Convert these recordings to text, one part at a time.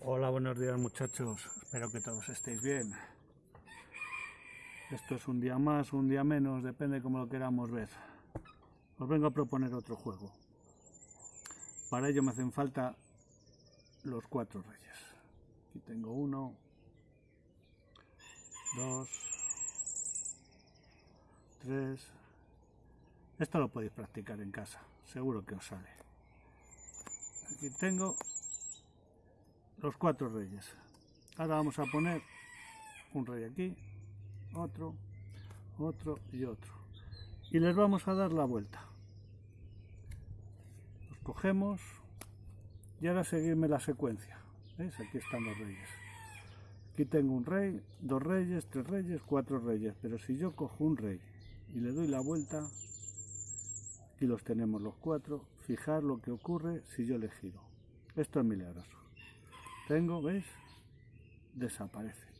Hola, buenos días muchachos. Espero que todos estéis bien. Esto es un día más, un día menos, depende como lo queramos ver. Os vengo a proponer otro juego. Para ello me hacen falta los cuatro reyes. Aquí tengo uno, dos, tres. Esto lo podéis practicar en casa, seguro que os sale. Aquí tengo los cuatro reyes. Ahora vamos a poner un rey aquí, otro, otro y otro. Y les vamos a dar la vuelta. Los cogemos y ahora seguirme la secuencia. ¿Veis? Aquí están los reyes. Aquí tengo un rey, dos reyes, tres reyes, cuatro reyes. Pero si yo cojo un rey y le doy la vuelta, aquí los tenemos los cuatro. Fijar lo que ocurre si yo le giro. Esto es milagroso. Tengo, ¿veis? Desaparecen.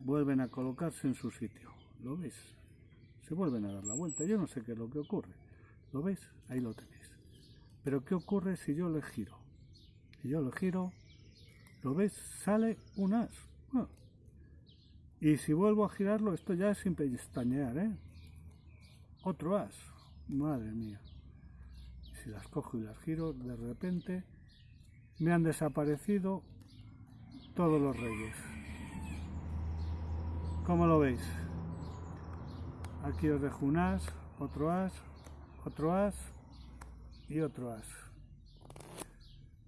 Vuelven a colocarse en su sitio. ¿Lo veis? Se vuelven a dar la vuelta. Yo no sé qué es lo que ocurre. ¿Lo veis? Ahí lo tenéis. Pero ¿qué ocurre si yo le giro? Si yo le giro, ¿lo veis? Sale un as. Ah. Y si vuelvo a girarlo, esto ya es sin pestañear, ¿eh? Otro as. Madre mía si las cojo y las giro, de repente me han desaparecido todos los reyes. ¿Cómo lo veis? Aquí os dejo un as, otro as, otro as y otro as.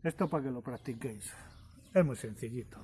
Esto para que lo practiquéis. Es muy sencillito.